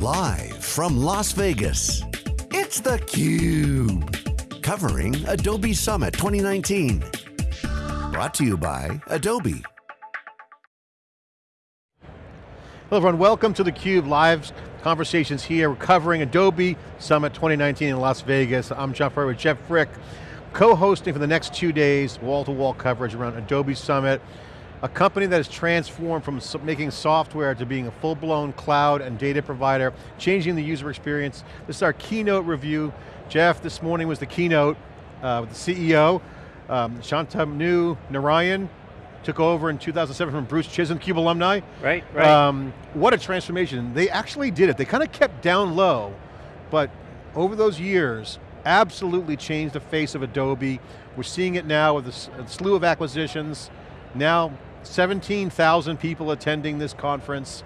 Live from Las Vegas, it's theCUBE. Covering Adobe Summit 2019. Brought to you by Adobe. Hello everyone, welcome to theCUBE live conversations here. We're covering Adobe Summit 2019 in Las Vegas. I'm John Furrier with Jeff Frick, co-hosting for the next two days, wall-to-wall -wall coverage around Adobe Summit a company that has transformed from making software to being a full-blown cloud and data provider, changing the user experience. This is our keynote review. Jeff, this morning was the keynote uh, with the CEO. Um, Shantanu Narayen took over in 2007 from Bruce Chizen, CUBE alumni. Right, right. Um, what a transformation. They actually did it. They kind of kept down low, but over those years, absolutely changed the face of Adobe. We're seeing it now with a slew of acquisitions. Now 17,000 people attending this conference.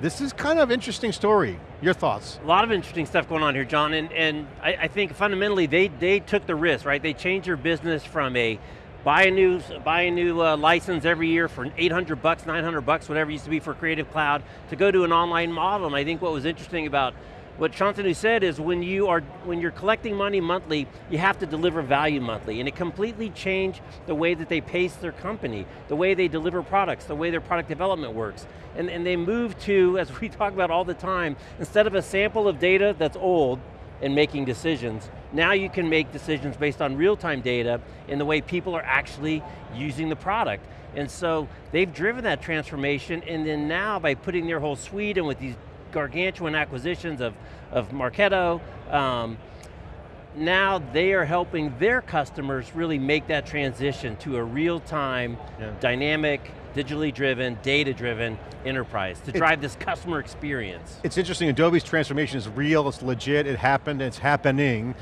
This is kind of interesting story. Your thoughts? A lot of interesting stuff going on here, John, and, and I, I think fundamentally they, they took the risk, right? They changed their business from a buy a new, buy a new uh, license every year for 800 bucks, 900 bucks, whatever it used to be for Creative Cloud, to go to an online model. And I think what was interesting about what Shantanu said is when you are when you're collecting money monthly, you have to deliver value monthly, and it completely changed the way that they pace their company, the way they deliver products, the way their product development works. And, and they moved to, as we talk about all the time, instead of a sample of data that's old and making decisions, now you can make decisions based on real-time data in the way people are actually using the product. And so they've driven that transformation, and then now by putting their whole suite and with these gargantuan acquisitions of, of Marketo. Um, now they are helping their customers really make that transition to a real-time, yeah. dynamic, digitally driven, data-driven enterprise to drive it, this customer experience. It's interesting, Adobe's transformation is real, it's legit, it happened, it's happening.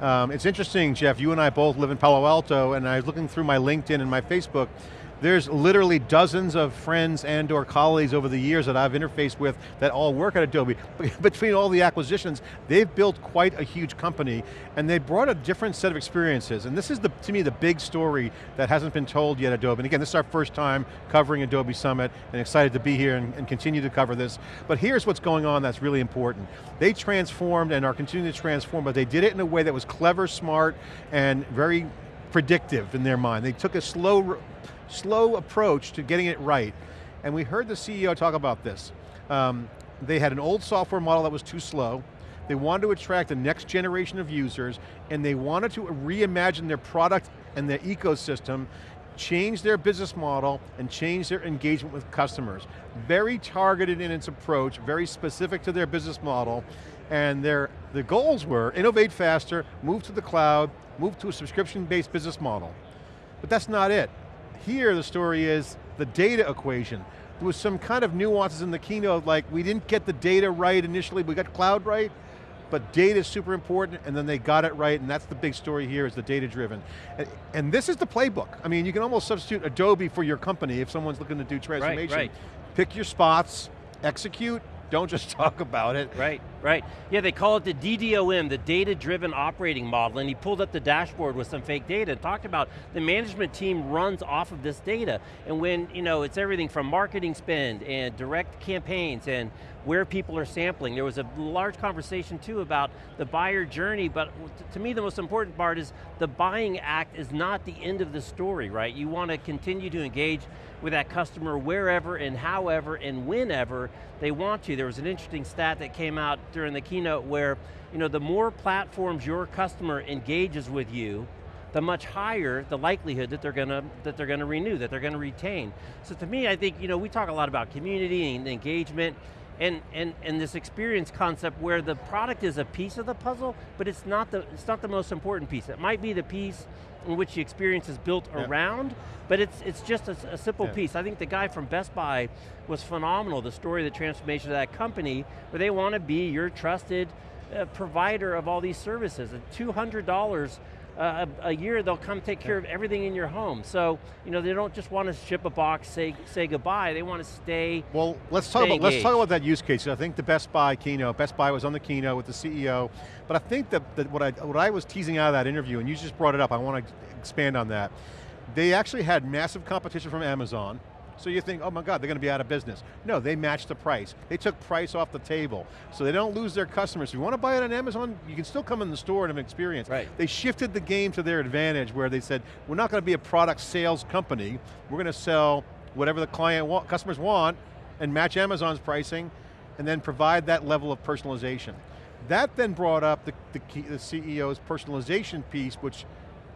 Um, it's interesting, Jeff, you and I both live in Palo Alto, and I was looking through my LinkedIn and my Facebook, there's literally dozens of friends and or colleagues over the years that I've interfaced with that all work at Adobe. Between all the acquisitions, they've built quite a huge company and they brought a different set of experiences. And this is, the, to me, the big story that hasn't been told yet at Adobe. And again, this is our first time covering Adobe Summit and excited to be here and, and continue to cover this. But here's what's going on that's really important. They transformed and are continuing to transform, but they did it in a way that was clever, smart, and very predictive in their mind. They took a slow slow approach to getting it right. And we heard the CEO talk about this. Um, they had an old software model that was too slow, they wanted to attract the next generation of users, and they wanted to reimagine their product and their ecosystem, change their business model, and change their engagement with customers. Very targeted in its approach, very specific to their business model, and their the goals were innovate faster, move to the cloud, move to a subscription-based business model. But that's not it. Here the story is the data equation. There was some kind of nuances in the keynote, like we didn't get the data right initially, we got cloud right, but data is super important, and then they got it right, and that's the big story here, is the data driven. And, and this is the playbook. I mean, you can almost substitute Adobe for your company if someone's looking to do transformation. Right, right. Pick your spots, execute, don't just talk about it. Right, right. Yeah, they call it the DDOM, the data-driven operating model, and he pulled up the dashboard with some fake data and talked about the management team runs off of this data. And when, you know, it's everything from marketing spend and direct campaigns and where people are sampling. There was a large conversation too about the buyer journey, but to me the most important part is the buying act is not the end of the story, right? You want to continue to engage with that customer wherever and however and whenever they want to. There was an interesting stat that came out during the keynote where you know, the more platforms your customer engages with you, the much higher the likelihood that they're going to that they're going to renew, that they're going to retain. So to me, I think you know we talk a lot about community and engagement, and, and, and this experience concept where the product is a piece of the puzzle, but it's not the, it's not the most important piece. It might be the piece in which the experience is built yeah. around, but it's, it's just a, a simple yeah. piece. I think the guy from Best Buy was phenomenal, the story of the transformation of that company, where they want to be your trusted uh, provider of all these services. At $200 uh, a, a, year they'll come take care of everything in your home. So, you know, they don't just want to ship a box, say say goodbye, they want to stay Well, let's talk about let's talk about that use case. I think the Best Buy keynote, Best Buy was on the keynote with the CEO, but I think that, that what I what I was teasing out of that interview, and you just brought it up, I want to expand on that. They actually had massive competition from Amazon, So you think, oh my God, they're going to be out of business. No, they matched the price. They took price off the table. So they don't lose their customers. If you want to buy it on Amazon, you can still come in the store and have an experience. Right. They shifted the game to their advantage where they said, we're not going to be a product sales company. We're going to sell whatever the client wa customers want and match Amazon's pricing and then provide that level of personalization. That then brought up the, the, key, the CEO's personalization piece, which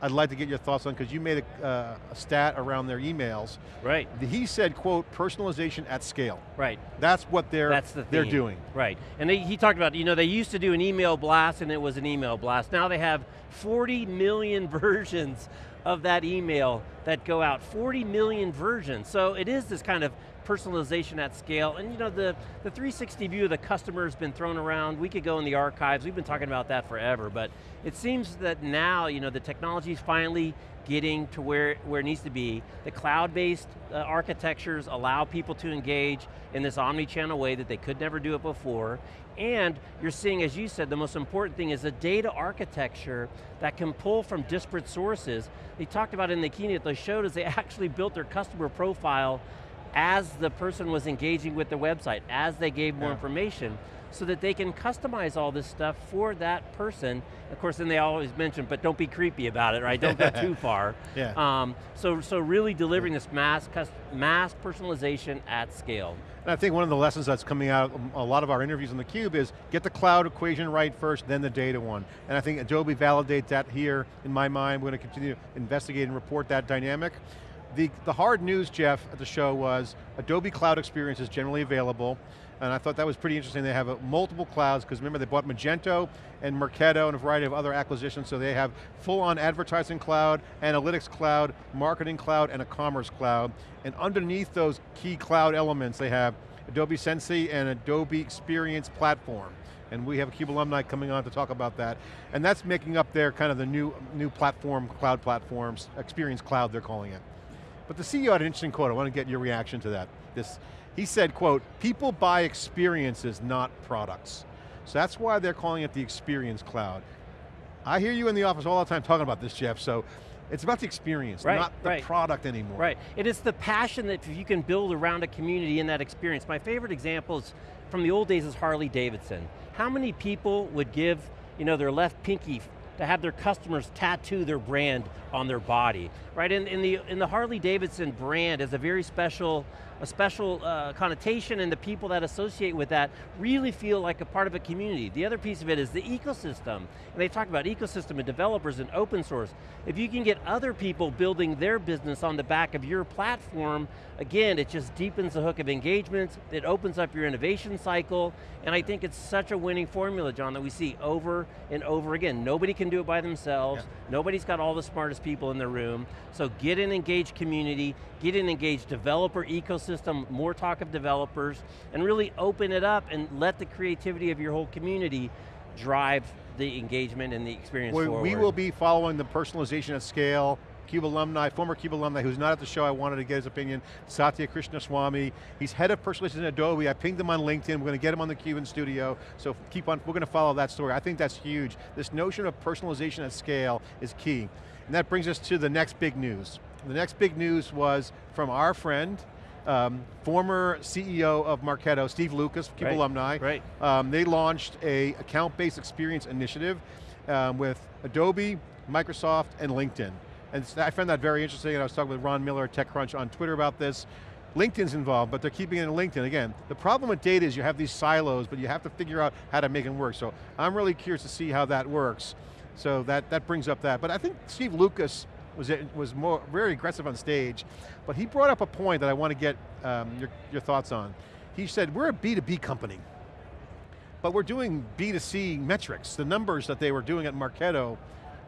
I'd like to get your thoughts on because you made a, uh, a, stat around their emails. Right. He said, quote, personalization at scale. Right. That's what they're, That's the they're doing. Right, and they, he talked about, you know, they used to do an email blast and it was an email blast. Now they have 40 million versions of that email that go out, 40 million versions. So it is this kind of personalization at scale, and you know, the, the 360 view of the customer has been thrown around. We could go in the archives, we've been talking about that forever, but it seems that now, you know, the technology is finally getting to where, where it needs to be. The cloud-based uh, architectures allow people to engage in this omni-channel way that they could never do it before, and you're seeing, as you said, the most important thing is a data architecture that can pull from disparate sources. They talked about in the keynote, they showed us they actually built their customer profile as the person was engaging with the website, as they gave more yeah. information, so that they can customize all this stuff for that person. Of course, then they always mention, but don't be creepy about it, right? Don't go too far. Yeah. Um, so, so really delivering this mass, mass personalization at scale. And I think one of the lessons that's coming out of a lot of our interviews on theCUBE is get the cloud equation right first, then the data one. And I think Adobe validates that here in my mind. We're going to continue to investigate and report that dynamic. The, the hard news, Jeff, at the show was Adobe Cloud Experience is generally available, and I thought that was pretty interesting. They have uh, multiple clouds, because remember they bought Magento and Marketo and a variety of other acquisitions, so they have full-on advertising cloud, analytics cloud, marketing cloud, and a commerce cloud. And underneath those key cloud elements, they have Adobe Sensei and Adobe Experience Platform. And we have a CUBE alumni coming on to talk about that. And that's making up their kind of the new, new platform, cloud platforms, Experience Cloud they're calling it. But the CEO had an interesting quote, I want to get your reaction to that. This, he said, quote, people buy experiences, not products. So that's why they're calling it the Experience Cloud. I hear you in the office all the time talking about this, Jeff, so it's about the experience, right, not the right. product anymore. Right, it is the passion that you can build around a community in that experience. My favorite example is from the old days is Harley Davidson. How many people would give you know, their left pinky to have their customers tattoo their brand on their body, right? In, in, the, in the Harley Davidson brand is a very special a special uh, connotation and the people that associate with that really feel like a part of a community. The other piece of it is the ecosystem. And they talk about ecosystem and developers and open source. If you can get other people building their business on the back of your platform, again, it just deepens the hook of engagement, it opens up your innovation cycle, and I think it's such a winning formula, John, that we see over and over again. Nobody can do it by themselves, yeah. nobody's got all the smartest people in the room, so get an engaged community, get an engaged developer ecosystem, more talk of developers, and really open it up and let the creativity of your whole community drive the engagement and the experience we, forward. We will be following the personalization at scale, CUBE alumni, former CUBE alumni who's not at the show, I wanted to get his opinion, Satya Krishnaswamy. He's head of personalization at Adobe. I pinged him on LinkedIn. We're going to get him on the CUBE in studio. So keep on, we're going to follow that story. I think that's huge. This notion of personalization at scale is key. And that brings us to the next big news. The next big news was from our friend, um, former CEO of Marketo, Steve Lucas, CUBE right, alumni. Right. Um, they launched a account-based experience initiative um, with Adobe, Microsoft, and LinkedIn. And I found that very interesting, and I was talking with Ron Miller at TechCrunch on Twitter about this. LinkedIn's involved, but they're keeping it in LinkedIn. Again, the problem with data is you have these silos, but you have to figure out how to make them work. So I'm really curious to see how that works. So that, that brings up that. But I think Steve Lucas was, was more, very aggressive on stage, but he brought up a point that I want to get um, your, your thoughts on. He said, we're a B2B company, but we're doing B2C metrics. The numbers that they were doing at Marketo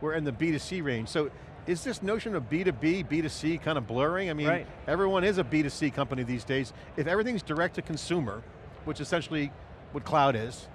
were in the B2C range. So is this notion of B2B, B2C kind of blurring? I mean, right. everyone is a B2C company these days. If everything's direct to consumer, which essentially what cloud is,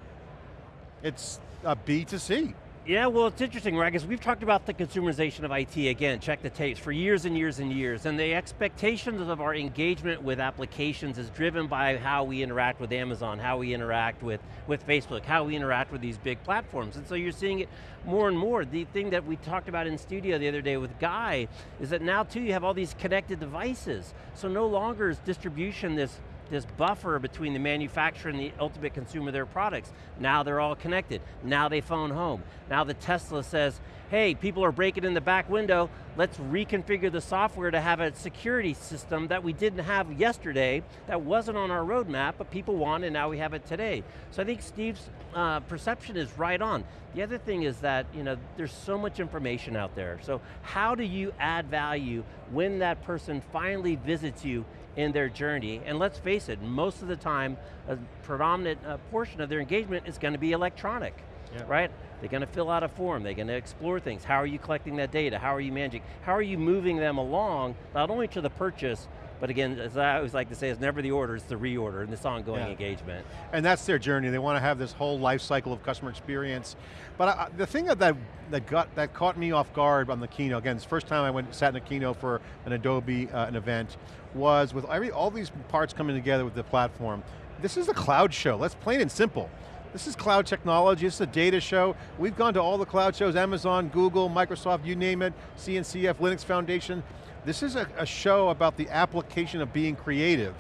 it's a B2C. Yeah, well it's interesting, right? Because we've talked about the consumerization of IT, again, check the tapes, for years and years and years, and the expectations of our engagement with applications is driven by how we interact with Amazon, how we interact with, with Facebook, how we interact with these big platforms, and so you're seeing it more and more. The thing that we talked about in studio the other day with Guy, is that now too you have all these connected devices, so no longer is distribution this this buffer between the manufacturer and the ultimate consumer of their products. Now they're all connected. Now they phone home. Now the Tesla says, hey, people are breaking in the back window, let's reconfigure the software to have a security system that we didn't have yesterday, that wasn't on our roadmap, but people want and now we have it today. So I think Steve's uh, perception is right on. The other thing is that you know, there's so much information out there, so how do you add value when that person finally visits you in their journey, and let's face it, most of the time, a predominant uh, portion of their engagement is going to be electronic, yeah. right? They're going to fill out a form, they're going to explore things. How are you collecting that data? How are you managing? How are you moving them along, not only to the purchase, but again, as I always like to say, it's never the order, it's the reorder and this ongoing yeah. engagement. And that's their journey. They want to have this whole life cycle of customer experience. But I, the thing that, that, got, that caught me off guard on the keynote, again, it's the first time I went sat in a keynote for an Adobe uh, an event, was with every, all these parts coming together with the platform, this is a cloud show, let's plain and simple. This is cloud technology, this is a data show. We've gone to all the cloud shows, Amazon, Google, Microsoft, you name it, CNCF, Linux Foundation. This is a, a show about the application of being creative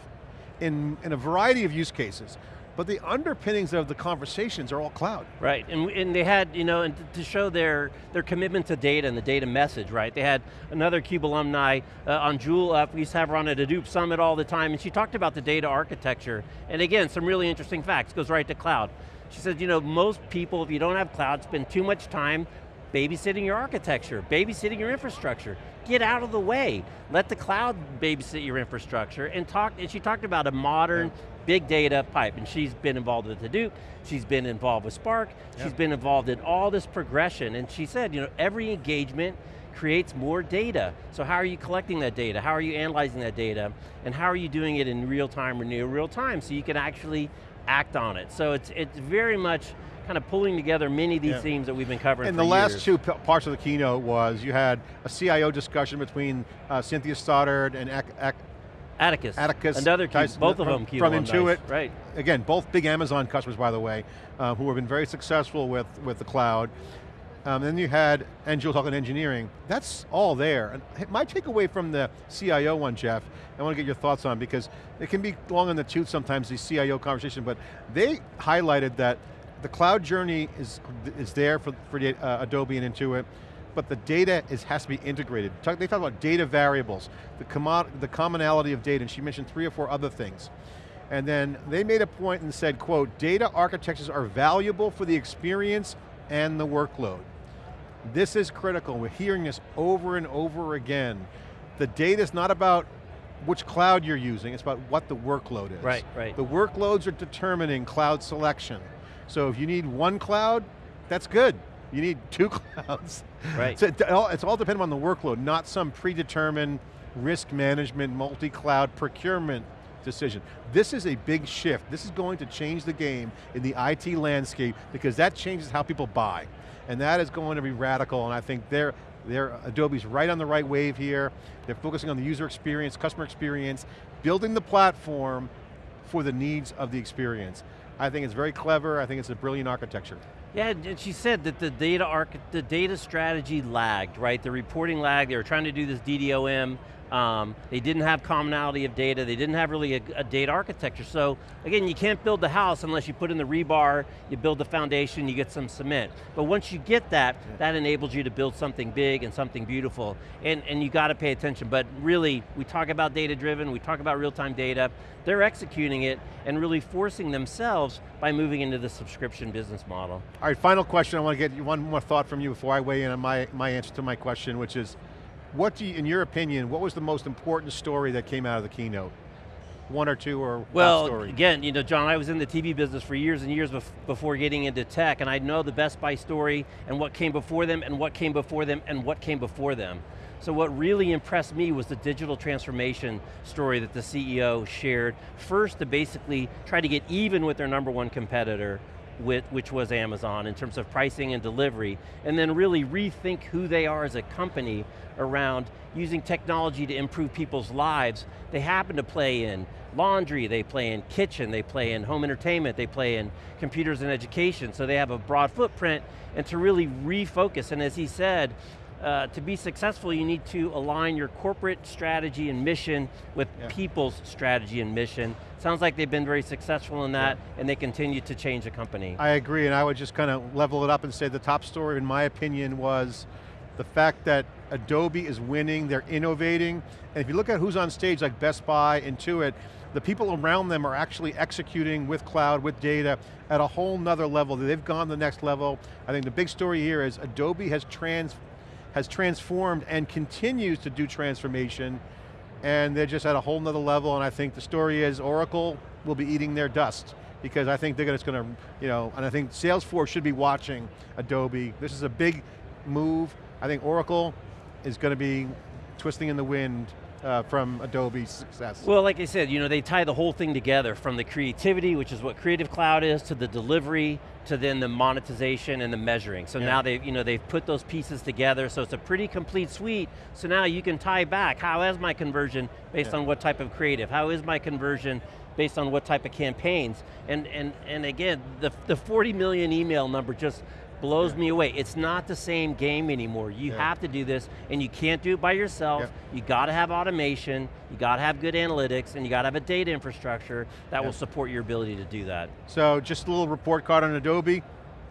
in, in a variety of use cases but the underpinnings of the conversations are all cloud. Right, and, and they had, you know, and to show their, their commitment to data and the data message, right? They had another CUBE alumni uh, Anjul up, we used to have her on at Hadoop Summit all the time, and she talked about the data architecture. And again, some really interesting facts, goes right to cloud. She said, you know, most people, if you don't have cloud, spend too much time babysitting your architecture, babysitting your infrastructure. Get out of the way. Let the cloud babysit your infrastructure and talk, and she talked about a modern big data pipe, and she's been involved with Hadoop, she's been involved with Spark, she's been involved in all this progression, and she said, you know, every engagement creates more data. So how are you collecting that data? How are you analyzing that data? And how are you doing it in real time or near real time so you can actually act on it? So it's, it's very much kind of pulling together many of these yeah. themes that we've been covering And the years. last two parts of the keynote was you had a CIO discussion between uh, Cynthia Stoddard and Ak Ak Atticus. Atticus. Another Cube, both of them From Intuit. Nice. Right. Again, both big Amazon customers, by the way, uh, who have been very successful with, with the cloud. Um, then you had Anjul talking engineering. That's all there. And my takeaway from the CIO one, Jeff, I want to get your thoughts on because it can be long in the tooth sometimes, these CIO conversation, but they highlighted that the cloud journey is, is there for, for the, uh, Adobe and Intuit but the data is, has to be integrated. Talk, they talk about data variables, the, the commonality of data, and she mentioned three or four other things. And then they made a point and said, quote, data architectures are valuable for the experience and the workload. This is critical, we're hearing this over and over again. The data is not about which cloud you're using, it's about what the workload is. Right, right. The workloads are determining cloud selection. So if you need one cloud, that's good. You need two clouds. Right. So it's all dependent on the workload, not some predetermined risk management, multi-cloud procurement decision. This is a big shift. This is going to change the game in the IT landscape because that changes how people buy. And that is going to be radical and I think they're, they're, Adobe's right on the right wave here. They're focusing on the user experience, customer experience, building the platform for the needs of the experience. I think it's very clever, I think it's a brilliant architecture. Yeah, and she said that the data arc, the data strategy lagged, right? The reporting lagged, they were trying to do this DDOM, um, they didn't have commonality of data, they didn't have really a, a, data architecture. So again, you can't build the house unless you put in the rebar, you build the foundation, you get some cement. But once you get that, yeah. that enables you to build something big and something beautiful. And, and you got to pay attention, but really, we talk about data driven, we talk about real-time data, they're executing it and really forcing themselves by moving into the subscription business model. All right, final question, I want to get one more thought from you before I weigh in on my, my answer to my question, which is, what do you, in your opinion, what was the most important story that came out of the keynote? One or two or Well, again, you know, John, I was in the TV business for years and years bef before getting into tech, and I know the Best Buy story, and what came before them, and what came before them, and what came before them. So what really impressed me was the digital transformation story that the CEO shared. First, to basically try to get even with their number one competitor, with, which was Amazon in terms of pricing and delivery, and then really rethink who they are as a company around using technology to improve people's lives. They happen to play in laundry, they play in kitchen, they play in home entertainment, they play in computers and education, so they have a broad footprint, and to really refocus, and as he said, uh, to be successful, you need to align your corporate strategy and mission with yeah. people's strategy and mission. Sounds like they've been very successful in that, yeah. and they continue to change the company. I agree, and I would just kind of level it up and say the top story, in my opinion, was the fact that Adobe is winning, they're innovating, and if you look at who's on stage like Best Buy, Intuit, the people around them are actually executing with cloud, with data, at a whole nother level. They've gone the next level. I think the big story here is Adobe has trans has transformed and continues to do transformation and they're just at a whole nother level and I think the story is Oracle will be eating their dust because I think they're just going to, you know, and I think Salesforce should be watching Adobe. This is a big move. I think Oracle is going to be twisting in the wind uh, from Adobe's success? Well, like I said, you know, they tie the whole thing together from the creativity, which is what Creative Cloud is, to the delivery, to then the monetization and the measuring. So yeah. now they've, you know, they've put those pieces together, so it's a pretty complete suite. So now you can tie back, how is my conversion based yeah. on what type of creative? How is my conversion based on what type of campaigns? And, and, and again, the, the 40 million email number just blows yeah. me away. It's not the same game anymore. You yeah. have to do this, and you can't do it by yourself. Yeah. You got to have automation, you got to have good analytics, and you got to have a data infrastructure that will support your ability to do that. So just a little report card on Adobe,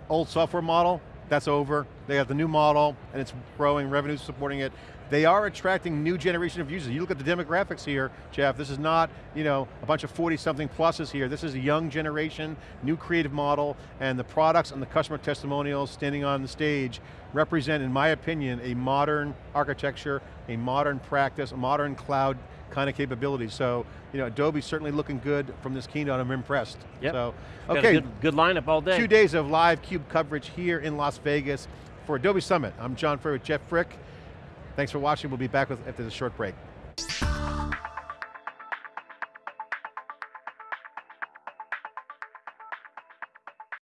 old software model, that's over. They have the new model, and it's growing, revenues supporting it. They are attracting new generation of users. You look at the demographics here, Jeff, this is not you know, a bunch of 40 something pluses here. This is a young generation, new creative model, and the products and the customer testimonials standing on the stage represent, in my opinion, a modern architecture, a modern practice, a modern cloud kind of capability. So, you know, Adobe's certainly looking good from this keynote, I'm impressed. Yep. So, okay. Good, good lineup all day. Two days of live CUBE coverage here in Las Vegas for Adobe Summit. I'm John Furrier with Jeff Frick. Thanks for watching. We'll be back with, after this short break.